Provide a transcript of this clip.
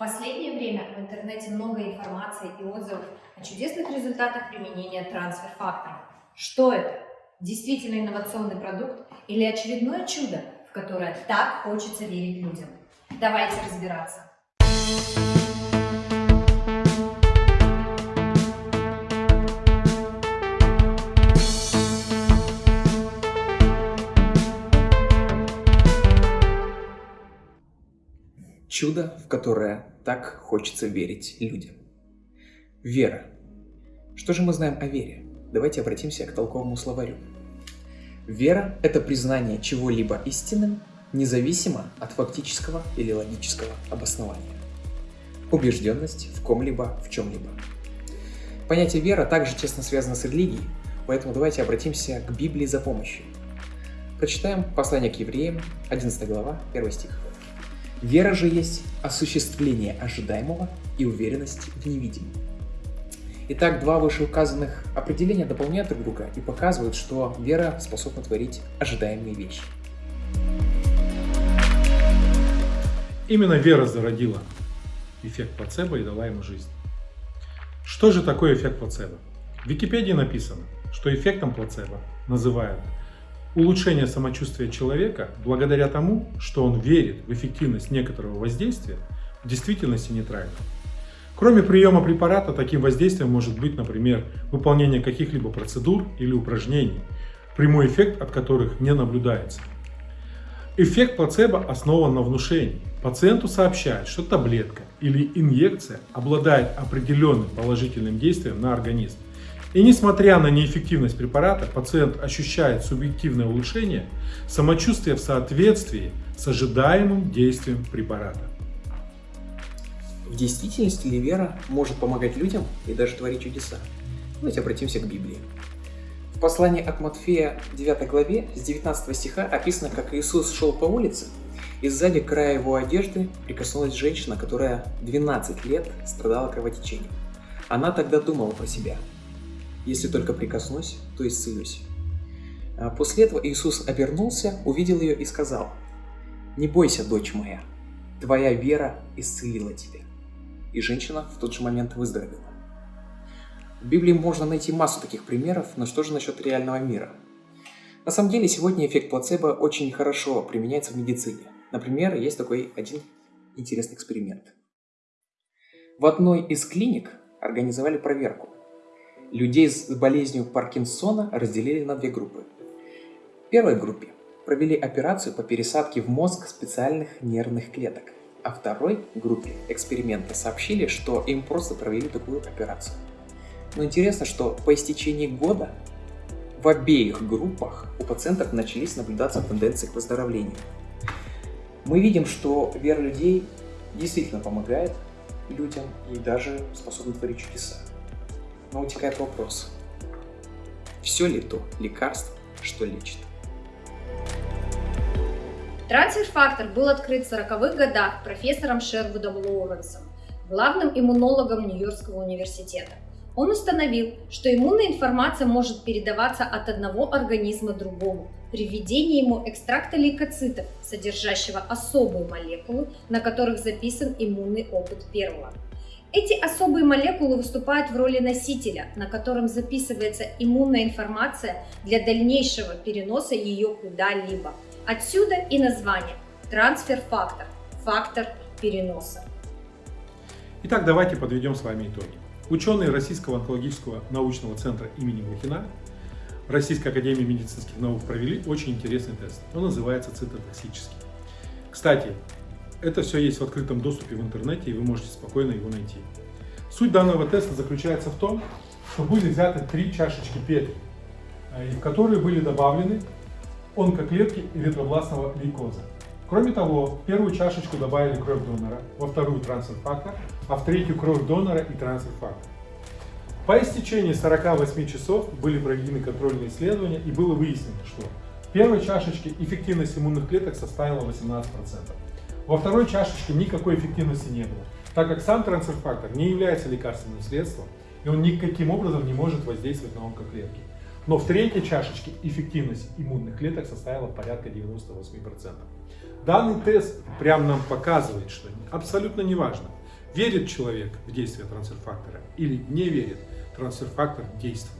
последнее время в интернете много информации и отзывов о чудесных результатах применения трансфер-факторов. Что это? Действительно инновационный продукт или очередное чудо, в которое так хочется верить людям? Давайте разбираться. Чудо, в которое так хочется верить людям. Вера. Что же мы знаем о вере? Давайте обратимся к толковому словарю. Вера – это признание чего-либо истинным, независимо от фактического или логического обоснования. Убежденность в ком-либо, в чем-либо. Понятие вера также тесно связано с религией, поэтому давайте обратимся к Библии за помощью. Прочитаем послание к евреям, 11 глава, 1 стих. Вера же есть осуществление ожидаемого и уверенность в невидимом. Итак, два вышеуказанных определения дополняют друг друга и показывают, что вера способна творить ожидаемые вещи. Именно вера зародила эффект плацебо и дала ему жизнь. Что же такое эффект плацебо? В Википедии написано, что эффектом плацебо называют улучшение самочувствия человека благодаря тому, что он верит в эффективность некоторого воздействия в действительности нейтрально. Кроме приема препарата, таким воздействием может быть, например, выполнение каких-либо процедур или упражнений, прямой эффект от которых не наблюдается. Эффект плацебо основан на внушении. Пациенту сообщают, что таблетка или инъекция обладает определенным положительным действием на организм. И несмотря на неэффективность препарата, пациент ощущает субъективное улучшение самочувствия в соответствии с ожидаемым действием препарата. В действительности ли вера может помогать людям и даже творить чудеса? Давайте обратимся к Библии. В послании от Матфея 9 главе с 19 стиха описано, как Иисус шел по улице, и сзади края его одежды прикоснулась женщина, которая 12 лет страдала кровотечением. Она тогда думала про себя – если только прикоснусь, то исцелюсь. А после этого Иисус обернулся, увидел ее и сказал, «Не бойся, дочь моя, твоя вера исцелила тебя». И женщина в тот же момент выздоровела. В Библии можно найти массу таких примеров, но что же насчет реального мира? На самом деле, сегодня эффект плацебо очень хорошо применяется в медицине. Например, есть такой один интересный эксперимент. В одной из клиник организовали проверку. Людей с болезнью Паркинсона разделили на две группы. В первой группе провели операцию по пересадке в мозг специальных нервных клеток, а второй группе эксперимента сообщили, что им просто провели такую операцию. Но интересно, что по истечении года в обеих группах у пациентов начались наблюдаться тенденции к выздоровлению. Мы видим, что вера людей действительно помогает людям и даже способна творить чудеса но утекает вопрос. Все ли то лекарство, что лечит? Трансфер-фактор был открыт в 40-х годах профессором Шервудом Лоуренсом, главным иммунологом Нью-Йоркского университета. Он установил, что иммунная информация может передаваться от одного организма другому при введении ему экстракта лейкоцитов, содержащего особые молекулы, на которых записан иммунный опыт первого. Эти особые молекулы выступают в роли носителя, на котором записывается иммунная информация для дальнейшего переноса ее куда-либо. Отсюда и название – трансфер-фактор, фактор переноса. Итак, давайте подведем с вами итоги. Ученые Российского онкологического научного центра имени Блохина Российской академии медицинских наук провели очень интересный тест. Он называется цитотоксический. Кстати, это все есть в открытом доступе в интернете, и вы можете спокойно его найти. Суть данного теста заключается в том, что были взяты три чашечки Петри, э, в которые были добавлены онкоклетки эритробластного лейкоза. Кроме того, в первую чашечку добавили кровь донора, во вторую трансфер-фактор, а в третью кровь донора и трансфер-фактор. По истечении 48 часов были проведены контрольные исследования и было выяснено, что в первой чашечке эффективность иммунных клеток составила 18%. Во второй чашечке никакой эффективности не было, так как сам трансфер-фактор не является лекарственным средством, и он никаким образом не может воздействовать на онкоклетки. Но в третьей чашечке эффективность иммунных клеток составила порядка 98%. Данный тест прямо нам показывает, что абсолютно неважно, Верит человек в действие трансфер-фактора или не верит, трансфер-фактор действует.